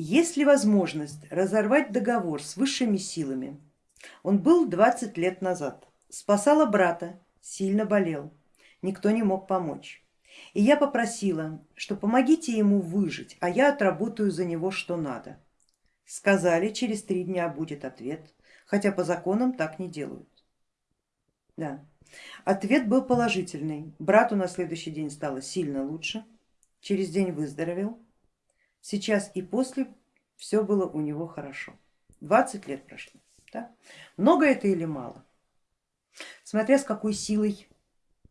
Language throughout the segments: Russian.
Есть ли возможность разорвать договор с высшими силами? Он был 20 лет назад, спасала брата, сильно болел, никто не мог помочь. И я попросила, что помогите ему выжить, а я отработаю за него что надо. Сказали, через три дня будет ответ, хотя по законам так не делают. Да. Ответ был положительный. Брату на следующий день стало сильно лучше, через день выздоровел, Сейчас и после все было у него хорошо. 20 лет прошло. Да? Много это или мало? Смотря с какой силой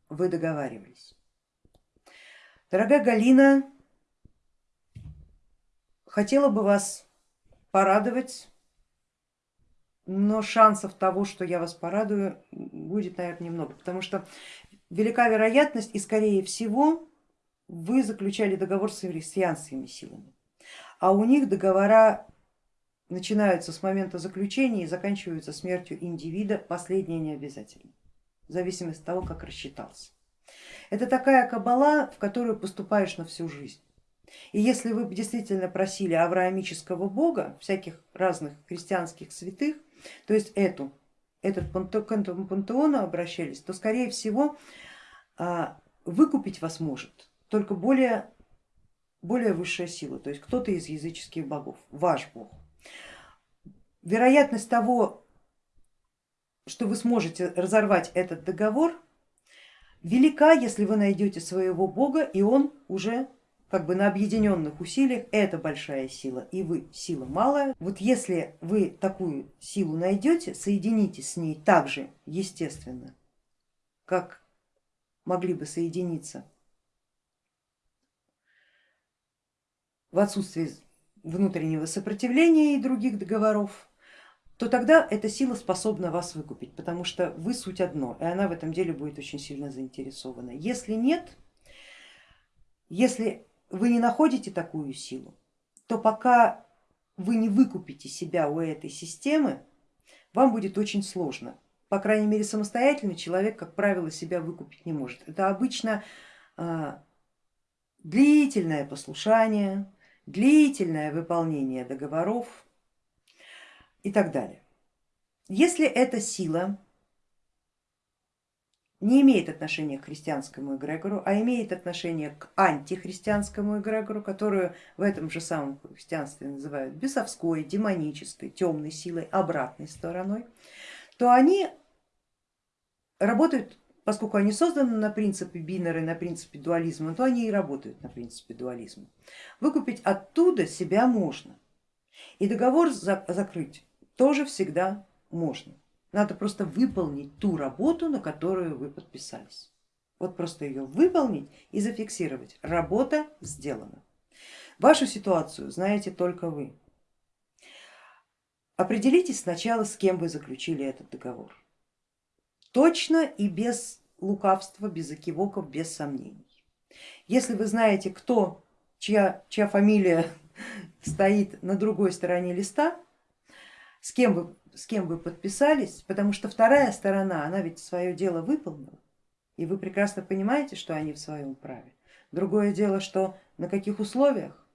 вы договаривались. Дорогая Галина, хотела бы вас порадовать, но шансов того, что я вас порадую, будет, наверное, немного, потому что велика вероятность и скорее всего вы заключали договор с христианскими силами а у них договора начинаются с момента заключения и заканчиваются смертью индивида, последнее не обязательно, в зависимости от того, как рассчитался. Это такая кабала, в которую поступаешь на всю жизнь. И если вы действительно просили авраамического бога, всяких разных христианских святых, то есть эту, этот пантеону обращались, то скорее всего а, выкупить вас может только более более высшая сила, то есть кто-то из языческих богов, ваш бог. Вероятность того, что вы сможете разорвать этот договор, велика, если вы найдете своего бога и он уже как бы на объединенных усилиях, это большая сила и вы сила малая. Вот если вы такую силу найдете, соединитесь с ней так же естественно, как могли бы соединиться в отсутствии внутреннего сопротивления и других договоров, то тогда эта сила способна вас выкупить, потому что вы суть одно, и она в этом деле будет очень сильно заинтересована. Если нет, если вы не находите такую силу, то пока вы не выкупите себя у этой системы, вам будет очень сложно. По крайней мере самостоятельно человек, как правило, себя выкупить не может. Это обычно а, длительное послушание, длительное выполнение договоров и так далее. Если эта сила не имеет отношения к христианскому эгрегору, а имеет отношение к антихристианскому эгрегору, которую в этом же самом христианстве называют бесовской, демонической, темной силой, обратной стороной, то они работают Поскольку они созданы на принципе бинары, на принципе дуализма, то они и работают на принципе дуализма. Выкупить оттуда себя можно. И договор закрыть тоже всегда можно. Надо просто выполнить ту работу, на которую вы подписались. Вот просто ее выполнить и зафиксировать. Работа сделана. Вашу ситуацию знаете только вы. Определитесь сначала, с кем вы заключили этот договор точно и без лукавства, без экивоков, без сомнений. Если вы знаете, кто, чья, чья фамилия стоит на другой стороне листа, с кем, вы, с кем вы подписались, потому что вторая сторона, она ведь свое дело выполнила, и вы прекрасно понимаете, что они в своем праве. Другое дело, что на каких условиях,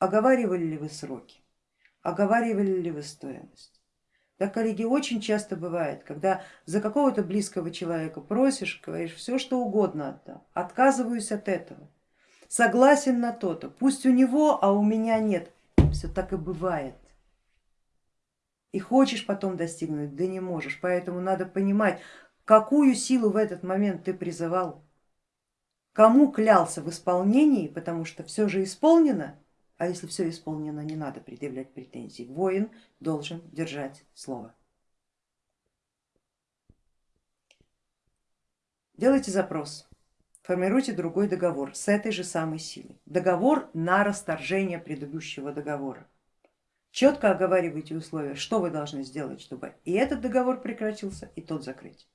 оговаривали ли вы сроки, оговаривали ли вы стоимость. Да, коллеги, очень часто бывает, когда за какого-то близкого человека просишь, говоришь все что угодно отдам, отказываюсь от этого, согласен на то-то, пусть у него, а у меня нет. Все так и бывает. И хочешь потом достигнуть, да не можешь, поэтому надо понимать, какую силу в этот момент ты призывал, кому клялся в исполнении, потому что все же исполнено, а если все исполнено, не надо предъявлять претензий. Воин должен держать слово. Делайте запрос, формируйте другой договор с этой же самой силой. Договор на расторжение предыдущего договора. Четко оговаривайте условия, что вы должны сделать, чтобы и этот договор прекратился, и тот закрыть.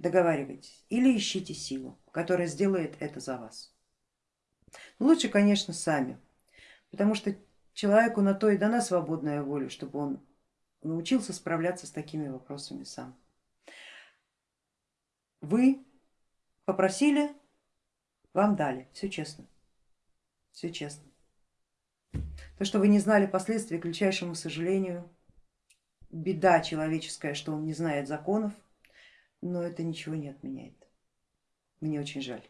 Договаривайтесь или ищите силу, которая сделает это за вас. Лучше, конечно, сами, потому что человеку на то и дана свободная воля, чтобы он научился справляться с такими вопросами сам. Вы попросили, вам дали, все честно, все честно. То, что вы не знали последствий, к величайшему сожалению, беда человеческая, что он не знает законов, но это ничего не отменяет. Мне очень жаль.